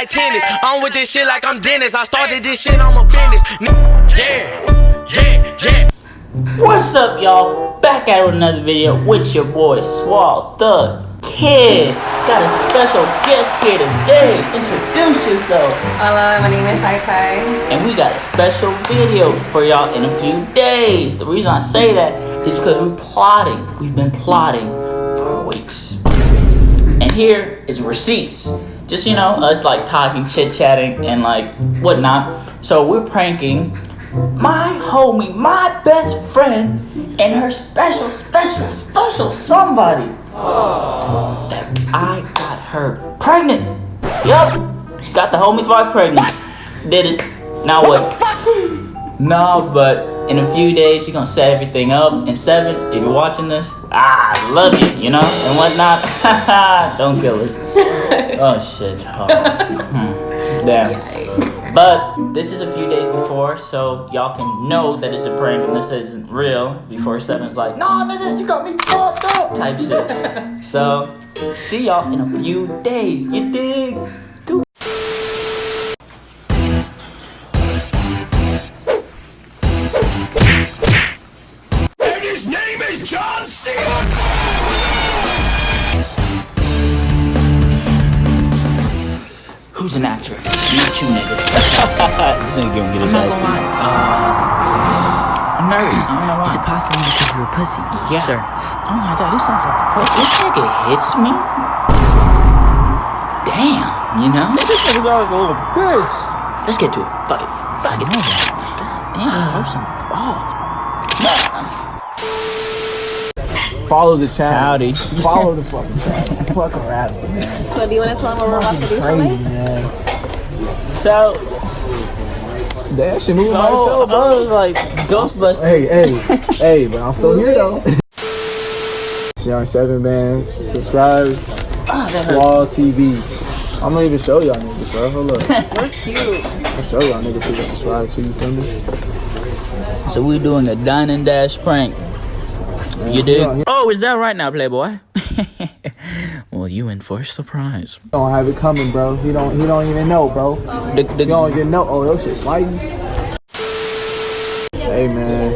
like tennis. I'm with this shit like I'm Dennis. I started this shit, I'm a business. Yeah, yeah, yeah. What's up, y'all? Back at it with another video with your boy Swall the Kid. Got a special guest here today. Introduce yourself. Hello, my name is Shai Kai. And we got a special video for y'all in a few days. The reason I say that is because we're plotting. We've been plotting for weeks. And here is receipts. Just, you know, us like talking, chit chatting, and like whatnot. So we're pranking my homie, my best friend, and her special, special, special somebody. That I got her pregnant. Yup. Got the homie's wife pregnant. Did it. Now what? No, but in a few days, you're gonna set everything up. And seven, if you're watching this, ah, I love you, you know, and whatnot. Don't kill us. Oh shit. Oh. Hmm. Damn. But this is a few days before, so y'all can know that it's a prank and this isn't real. Before Seven's like, nah, nigga, you got me fucked up, type shit. So, see y'all in a few days. You dig? An actor? Not you, nigga. this ain't gonna get his ass beat. Uh, I'm nervous. I don't know why. Is it possible because you're a pussy? Yeah. Sir. Oh my god, this sounds like a pussy. This nigga hits me. Damn, you know? This nigga sound like a little bitch. Let's get to it. Fuck it. Fuck it. God Damn, throw some balls. Follow the channel. Howdy. Follow the fucking channel. Fuck around. So do you want to tell them what we're about to do Crazy, today? man. So, That shit moving by oh, itself, I bro. was like, Ghostbusters. Hey, hey, hey, but I'm still here though. Young Seven Bands, subscribe. Oh, that hurt. Swall TV. I'm gonna even show y'all niggas, bro. Hold up. We're cute. I'll show y'all niggas who can subscribe to you, feel me? So we're doing a dine and dash prank. You don't, Oh, is that right now, Playboy? well, you in for a surprise. don't have it coming, bro. He don't. He don't even know, bro. The, the, You don't even know. Oh, your shit sliding. Hey, man.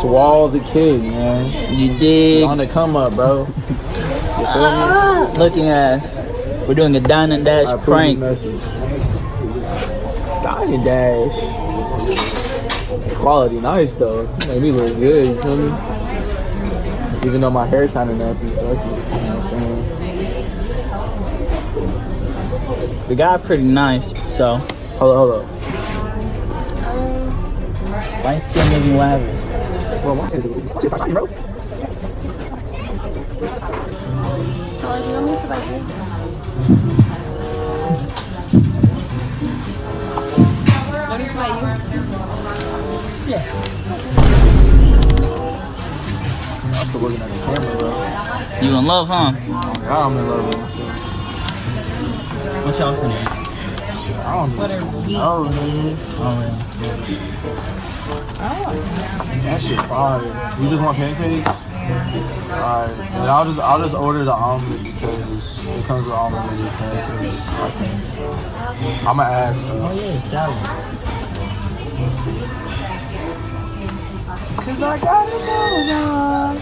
Swall the kid, man. you dig? On the come up, bro. You feel me? Looking ass. We're doing a dine and dash I prank. this message. Dine dash. Quality nice though. Made me look good, you feel me? Even though my hair kinda nappy, fuck it. You know what I'm saying? The guy pretty nice, so Hold up, hold up. light skin make me lavish. Bro, watch this. Watch this, bro. So do you want me to sit right here? Let me sit by you. I'm looking at the camera, bro. You in love, huh? God, I'm in love with myself. What y'all finna? I don't What are we? know, man. Oh, That shit fire. You just want pancakes? Alright. And I'll just I'll just order the omelet because it comes with omelet your pancakes. I think. I'ma ask oh though. yeah, salad. Cause I got it going Can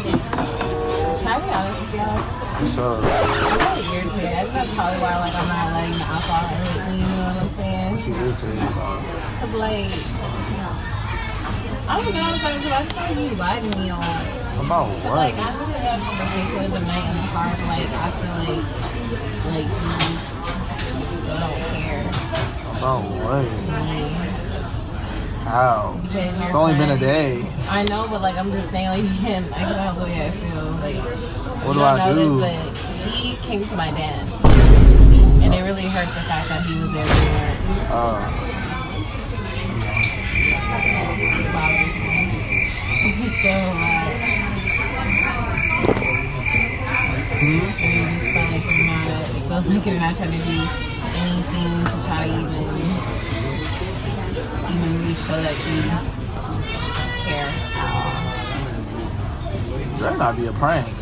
I be honest with y'all? What's up? It's weird to me. I think that's probably why like I'm not letting the alcohol hurt me. You know what I'm saying? What you irritated about? Cause like, I don't know. It's like, I just like you to me on. About But, like what? I just had a conversation with the night in the car. but, Like I feel like like you just don't care. About what? Like, How? It's only been a day. I know, but like I'm just saying, like. I can know the way I feel. Like What do don't I know do? This, but he came to my dance, and it really hurt the fact that he was there. weren't. Uh, so like, hmm? and feel like not. It feels like you're not trying to do anything to try to even and then we still you. That might be a prank.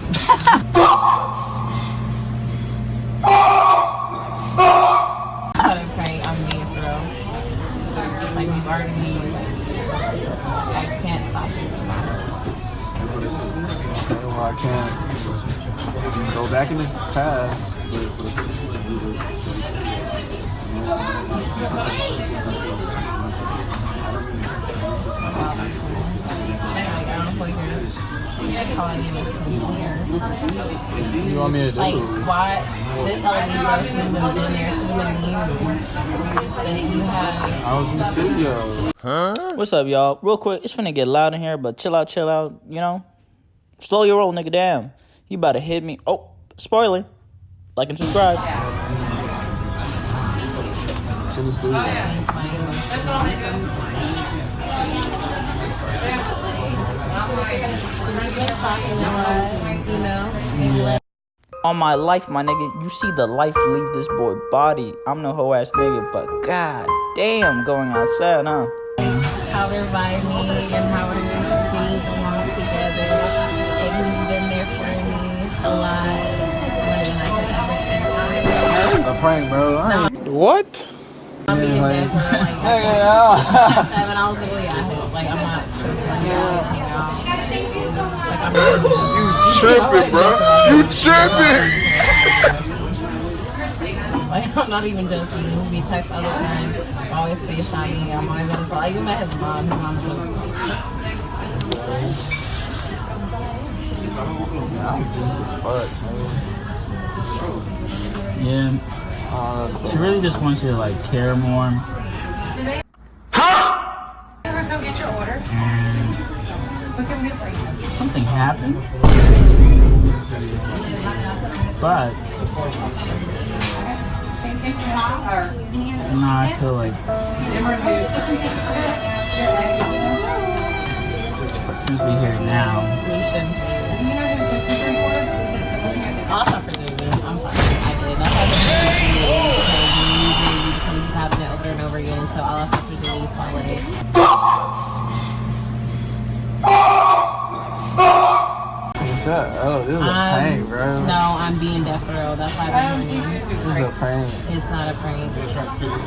Not a prank, I'm being. Like we've I can't stop it. I can't go back in the past. You want me to do? Like, why? This LB person has been there too many years. That you have. I was in the studio. What's up, y'all? Real quick, it's finna get loud in here, but chill out, chill out, you know? Slow your roll, nigga, damn. You about to hit me. Oh, spoiler. Like and subscribe. I was in the studio. We've been talking a lot, you know? And like, On my life, my nigga, you see the life leave this boy body. I'm no hoe ass nigga, but god damn, going outside, huh? how they're vibing and how we're getting along together. And he's been there for me a lot more than I could ever think. It's a prank, bro. I ain't- What? I'm being there for like Hey, yeah. seven. I was like, oh yeah, I hit. Like I'm not tripping. Like we always hang out. Like Tripping, bro. You tripping. Like I'm not even joking. We text all the time. We always FaceTime me. I'm always on his I even met his mom. His mom's just I'm just as fuck, man. Yeah, Uh, she really just wants you to like care more. Happened. But now I feel like since we're here now, stop for Jamie. I'm sorry. I did. That's why I didn't because you usually just happen it over and over again. So I'll stop for Jamie Swale. what's that? Oh, this is a prank, bro. Um, No, I'm being deaf for real. That's why I've been warning. This is a prank, It's not a prank.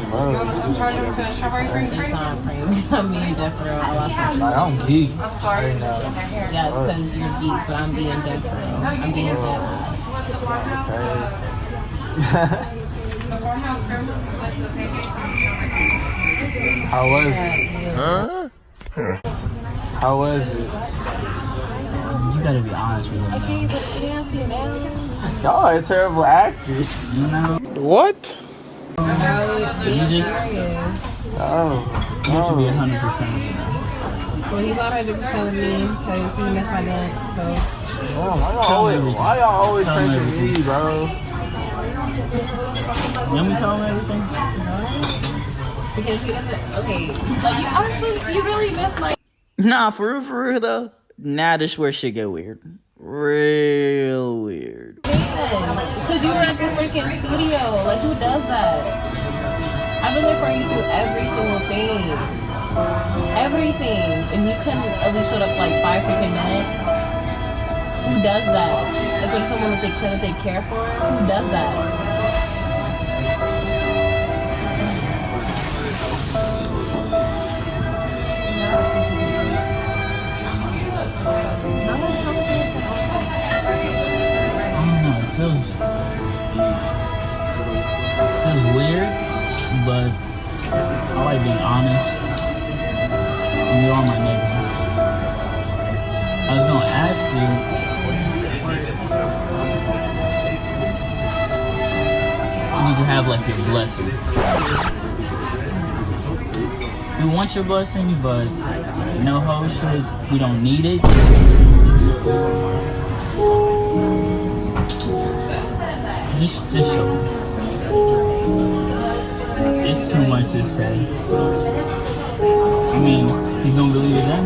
bro. Charge them for the strawberry cream It's not a prank. I'm being deaf for real. I lost my Like, I'm geek right now. Yeah, it's because you're geek, but I'm being dead for real. I'm being dead ass. Okay. How was it? Huh? How was it? You gotta be honest with me. Y'all are terrible actors. You know, What? No, you being just serious. Oh, you should be no. hundred percent with me. Well, he's 100% with me because he missed my dance, so. Oh, why y'all always, why y'all always Tell me pranking me, everything. bro? Let me tell him everything. Because he doesn't. Okay. Like, you honestly, you really missed my. Nah, for real, for real though. Now this where shit get weird. Real weird. Because you were at the freaking studio. Like, who does that? I've been there for you through every single thing. Everything. And you couldn't at least showed up like five freaking minutes. Who does that? Especially someone that they claim that they care for. Who does that? Blessing. We want your blessing, but no hoe shit. We don't need it. Just, just show me. It's too much to say. I mean, he's gonna believe it then.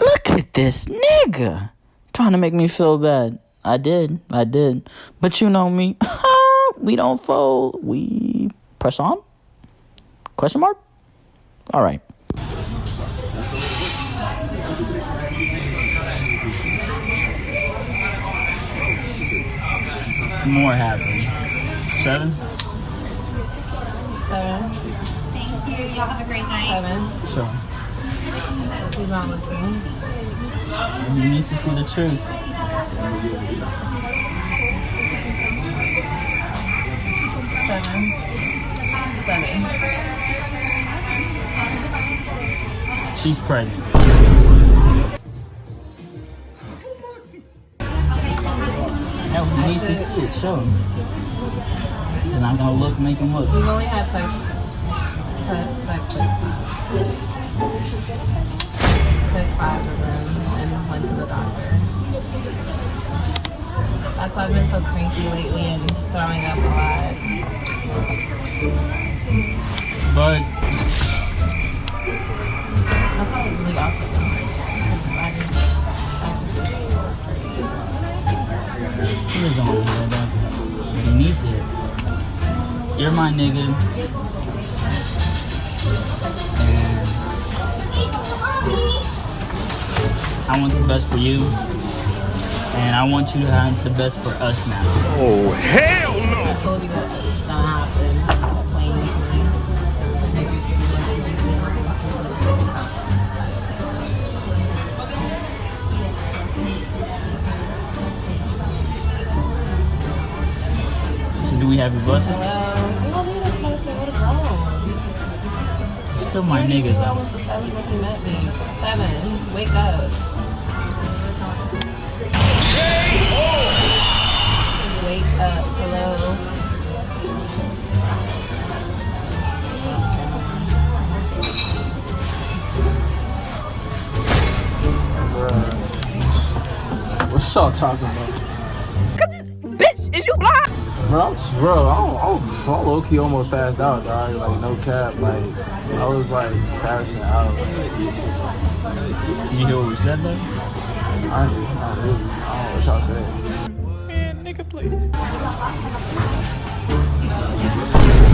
Look at this nigga trying to make me feel bad. I did, I did. But you know me, we don't fold. We press on? Question mark? All right. More happening. Seven? Seven. Y'all have a great night. Seven. Sure. He's not looking. You need to see the truth. Seven. Seven. She's pregnant. No, he needs to see it. Show him. Then I'm gonna look, make him look. We've only had sex, sex, sex six times. Took five of them and went to the doctor. That's why I've been so cranky lately and throwing up a lot. But That's I really also because I just, I just he doesn't want to hear that. But he needs it. You're my nigga. I want the best for you. And I want you to have the best for us now. Oh, hell no! I told you that it's gonna happen. Stop playing with me. They just they just didn't listen to. So do we have your blessing? Hello. You know that's supposed to would have grown. You're still my You nigga knew I though. was a seven when you met me. Seven. Wake up. Y'all talking about? Bitch, is you blind? Bro, I'm, bro, I'm, I'm, I'm low key almost passed out, dog. Like, no cap. Like, I was like passing out. You hear what we said though? I ain't, not really. I don't know what y'all said. Man, nigga, please.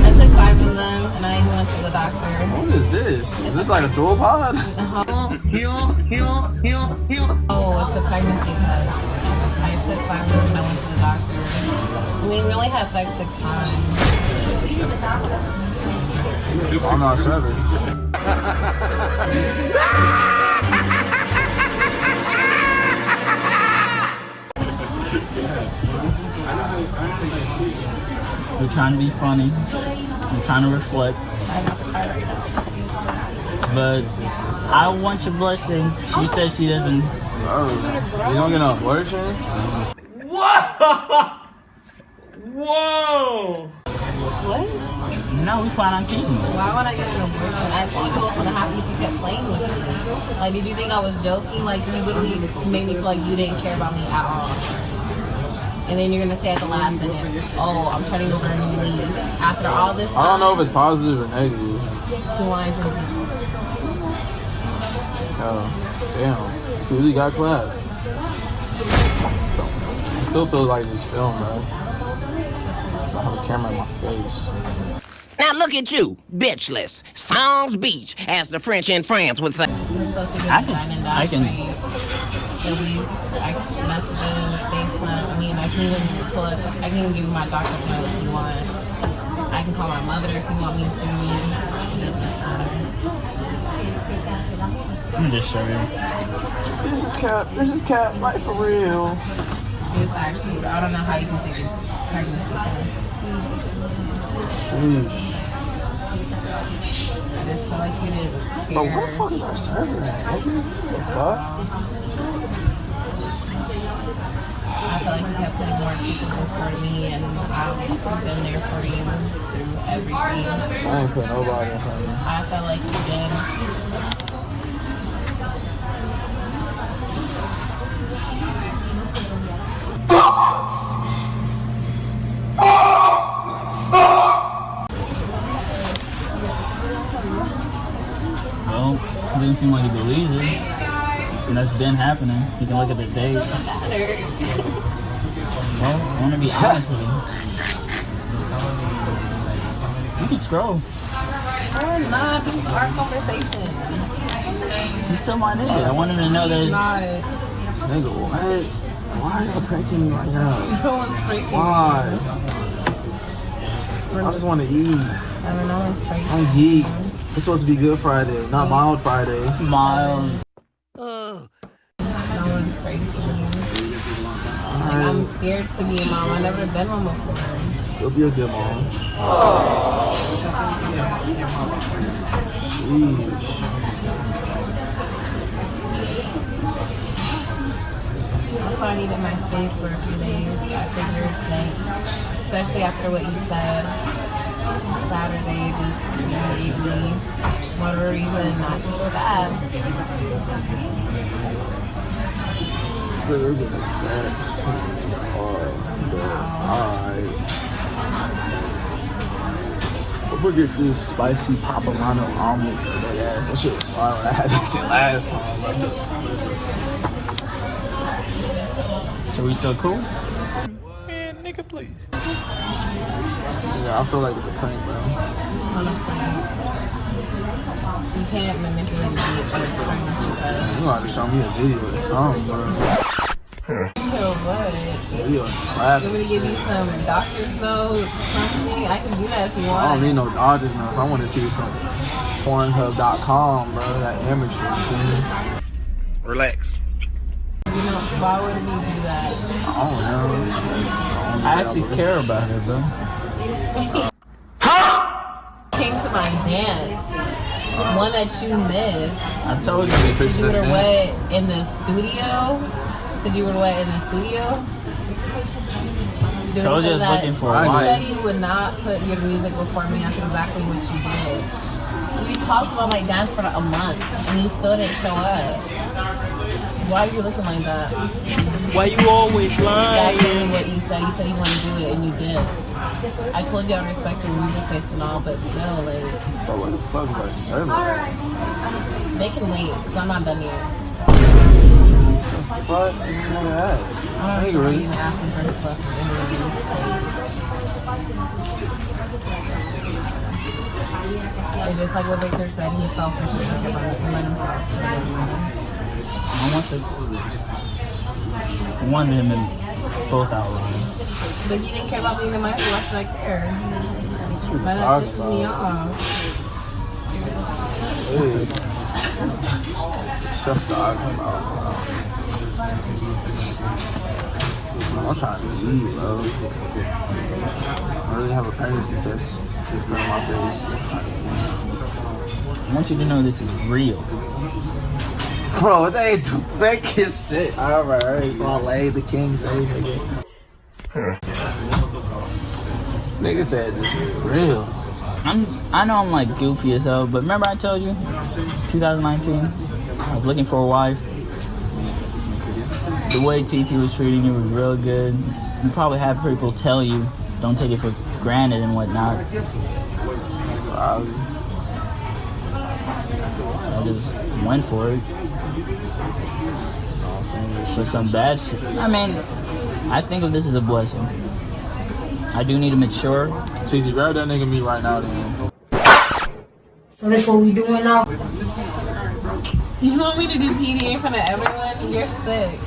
I took five of them and I even went to the doctor. What is this? Is this like a Juul pod? Uh-huh. Oh, it's a pregnancy test. I took five of them and I went to the doctor. We really had sex six times. I'm not seven. We're trying to be funny. I'm trying to reflect. I'm about to cry right now. But I want your blessing. She oh. says she doesn't. Bro, you don't get no abortion? Whoa! Whoa! What? No, we plan on keeping it. Why would I get an abortion? I told you what was gonna happen if you kept playing with me. Like, did you think I was joking? Like, you literally made me feel like you didn't care about me at all. And then you're gonna say at the last minute, "Oh, I'm turning over a new leaf." After all this, I don't know if it's positive or negative. two lines from Jesus. Oh, damn. You really got clapped. I still feel like this film, bro. I have a camera in my face. Now look at you, bitchless. Songs beach, as the French in France would say. We're supposed to get I can- dine I can- rate. There'll be I, messages, FaceTime. I mean, I can even pull up. I can even give you my doctor's note if you want. I can call my mother if you want me to. Let me just show you. This is Cap. This is Cap. Like for real. It's actually, I don't know how you can take a pregnancy test. Sheesh. I just feel like you didn't care. But where the fuck is our server at? What the fuck? I feel like you kept putting more people before me, and I've been there for you through everything. I ain't put nobody in front of you. I felt like you did. Seem like he believes it. And that's been happening. You can look at the date. Matter. Well, I want to be honest with you. You can scroll. We're not. This is our conversation. He's still my nigga. I wanted to know that. Not. Nigga, what? Why are you pranking me right now? No one's breaking. Why? I just want to eat. I mean, no one's breaking. I'm geeked. It's supposed to be Good Friday, not mm. Mild Friday. Miles. No one's breaking. Like, I'm scared to be a mom. I've never been one before. You'll be a good mom. Sheesh. That's why I needed my space for a few days. I figured since, especially after what you said, Saturday just you know, gave me whatever reason not to feel bad. That doesn't make sense. Oh, but alright. I'm gonna get this spicy papalano omelet for that ass. That shit was fire when I had that shit last time. So we still cool? Man, nigga, please. Yeah, I feel like it's a pain, bro. On a plane. You can't manipulate me by trying to You gonna show me a video or something, bro. So what? Video's You clapping. want me to give you some doctor's notes, something? I can do that if you want. I don't need no doctor's notes. I want to see some Pornhub.com, bro. That amateur. shit. Relax. You know, why would he do I don't know. That's the only I actually care about her, bro. Came to my dance. One that you missed. I told you. You were wet in the studio. Said you were wet in the studio. Doing Told you I was looking for a you wife. said you would not put your music before me. That's exactly what you did. We talked about my dance for a month, and you still didn't show up. Why are you looking like that? Why you always lying? That's lying? really what you said. You said you want to do it, and you did. I told you I respect your music taste and all, but still, like, Bro, what the fuck is our server? they can wait, because I'm not done yet. What The fuck is this nigga at? I don't Nigga, know really? even asking for his lessons interviews. It's just like what Victor said, he's selfish and think about himself. So, I want the. Wanted him in both outlines. but you didn't care about me in my why should I care? But that pisses me off. Shut bro. I'm trying to eat, bro. I really have a pregnancy test my face. I'm trying to eat. I want you to know this is real. Bro, they ain't the fakest shit ever. Alright, so I laid the king say nigga. nigga said this is real. I'm. I know I'm like goofy as hell, but remember I told you, 2019, I was looking for a wife. The way TT was treating you was real good. You probably had people tell you, don't take it for granted and whatnot. Probably. I just went for it. I'm saying this For some bad shit. I mean, I think of this as a blessing. I do need to mature. TT, grab that nigga me right now then. So that's what we doing now? You want me to do PD in front of everyone? You're sick.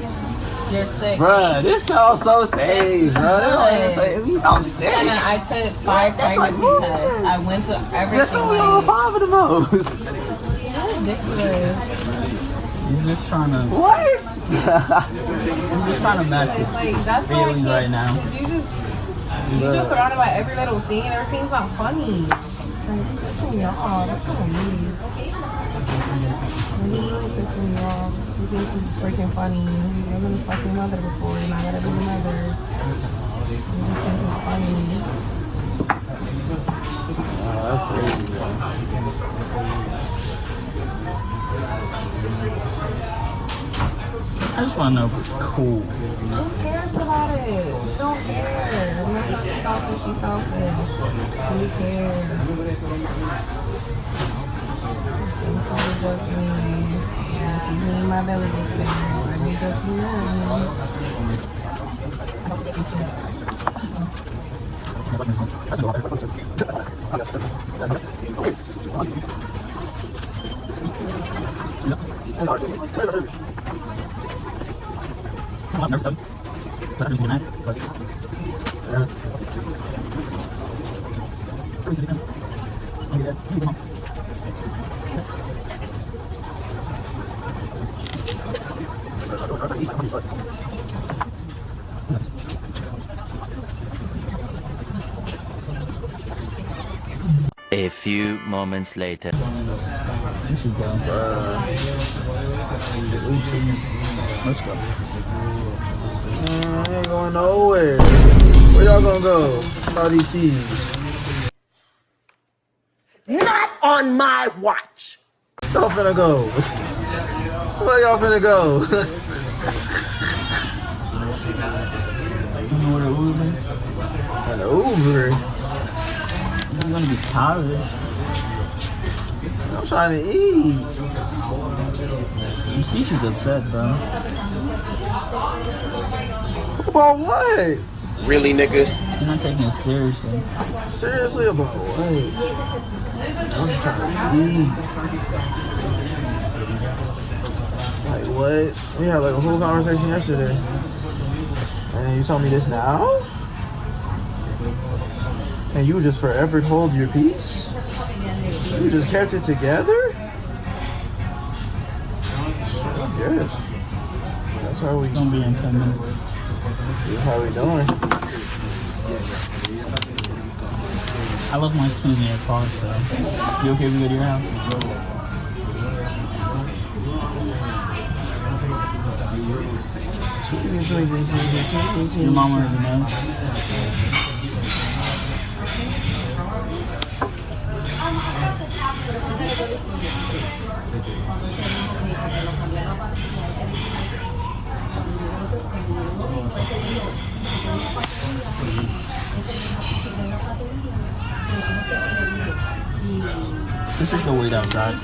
You're sick. Bruh, this sounds so staged, bro. This don't even say, I'm sick. And then I took five That's pregnancy bullshit. tests. I went to every. Just show me all five of the most. It's ridiculous. He's just trying to. what? He's just trying to match his Like, that's why I feelings can't- right now. Did You just you joke around about every little thing and everything's not funny. Like, this me off. That's what I need. Really pissing me off. This is freaking funny. I've been fucking mother before and I gotta be mother. You just think it's funny. Oh, that's crazy, bro. I just want to know if we're cool. Who cares about it? You don't care. I'm not talking selfish, she's selfish. Who cares? This is a joking me. You see me in my belly gets bigger. Are you joking me? A moments later. Let's go. Man, I ain't going nowhere. Where y'all gonna go? All these keys. Not on my watch. Y'all finna go. Where y'all finna go? An Uber. You're gonna be college. I'm trying to eat. You see she's upset, bro. About what? Really, nigga? You're not taking it seriously. Seriously about what? I'm just trying to eat. Like what? We had like a whole conversation yesterday. And you tell me this now? And you just forever hold your peace? You just kept it together? Yes. That's how we It's gonna be in 10 minutes. that's how we doing. I love my in your car, so. You okay if we go to your house? Your mom already knows. Let's just go wait outside.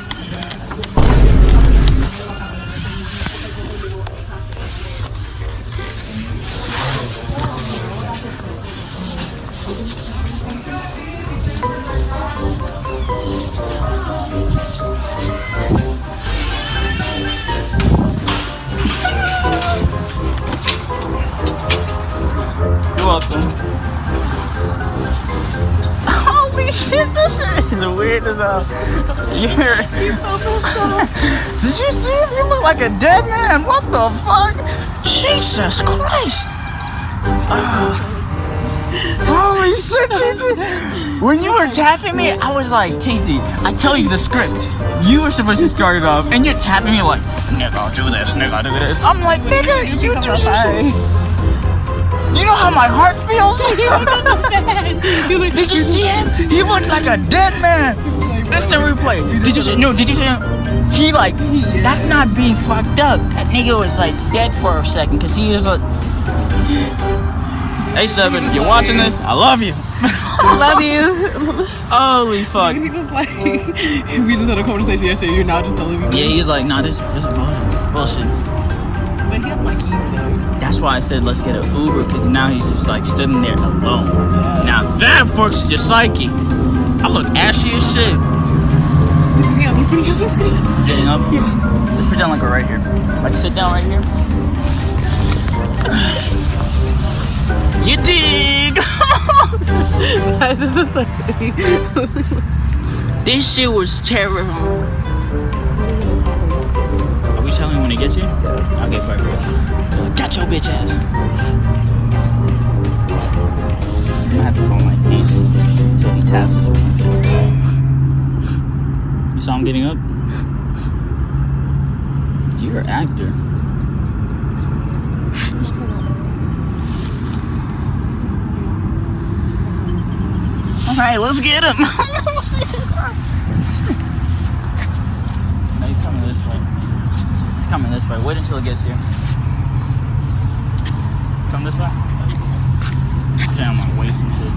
Holy shit, this shit is weird as hell. You're. Did you see him? You look like a dead man. What the fuck? Jesus Christ. Ah. Holy shit, TT. When you were tapping me, I was like, TT, I tell you the script. You were supposed to start it off, and you're tapping me like, nigga, I'll do this, nigga, I'll do this. I'm like, nigga, you do shit. You know how my heart feels? did you see him? He looked like a dead man. That's the replay. Did you see? No, did you see him? He like, that's not being fucked up. That nigga was like dead for a second because he was like. Hey Seven, if you're watching this, I love you. I love you. Holy fuck. He was like, we just had a conversation yesterday. You're now just telling me. Yeah, he's like, nah, this, this is bullshit. This is bullshit. But he has my keys though. That's why I said let's get an Uber because now he's just like sitting there alone. Now that fucks your psyche. I look ashy as shit. He's. Sitting up. Let's pretend like we're right here. Like sit down right here. You dig? This is like. this shit was terrible. Are we telling him when he gets? Okay, perfect. Got your bitch ass. I'm gonna have to phone like this until he taps us. You saw him getting up? You're an actor. Alright, let's get him. no, he's coming this way. He's coming this way. Wait until he gets here. Come this way. Damn, I'm wasting shit.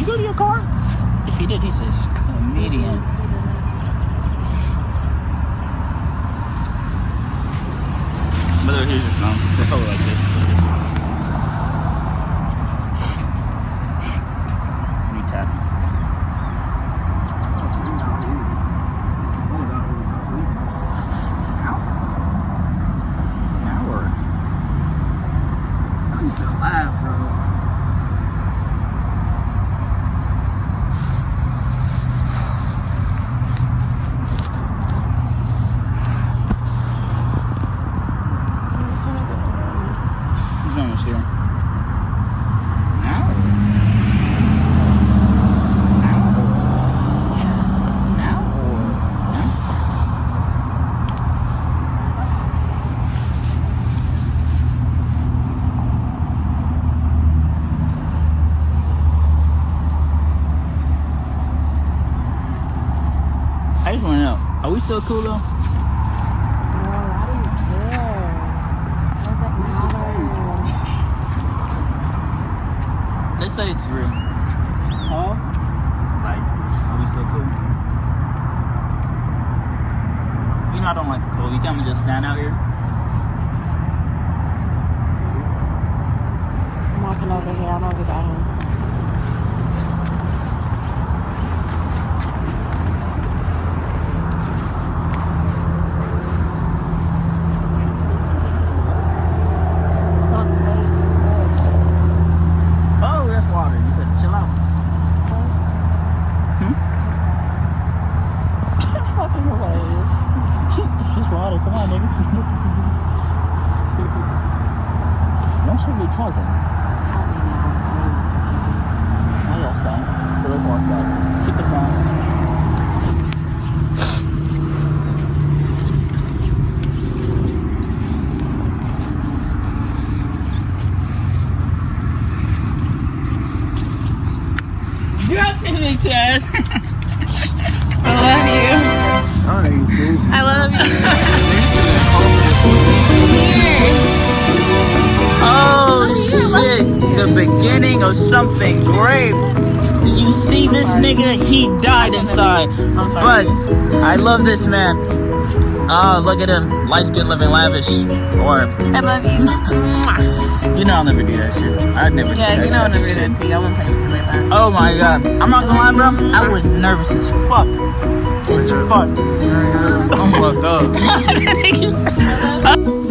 You go to your car? If he did, he's a comedian. But here's your phone. Just hold it like this. You tap. Hour. He's almost here. An hour. An hour. It's an hour. Yeah. I just want to know, are we still cool though? Bro, I didn't care. Does it matter? Let's say it's real. Huh? Like, are we still cool? You know I don't like the cold. You tell me just stand out here? I'm walking over here. I'm over by him. Beginning of something great. You see this nigga? He died inside. I'm sorry. But I love this man. Oh, look at him. Light skin living lavish. Or, I love you. you know I'll never do that shit. I'd never do Yeah, you know I'll type never of do shit. that to you. I won't play with you like that. Oh my god. I'm not gonna lie, bro. I was nervous as fuck. As uh, fuck. I'm fucked up.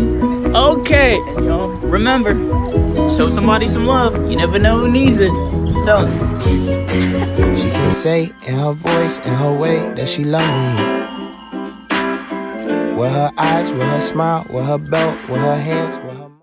Okay, and y'all remember, show somebody some love. You never know who needs it. Tell. She can say in her voice, in her way, that she love me. With her eyes, with her smile, with her belt, with her hands,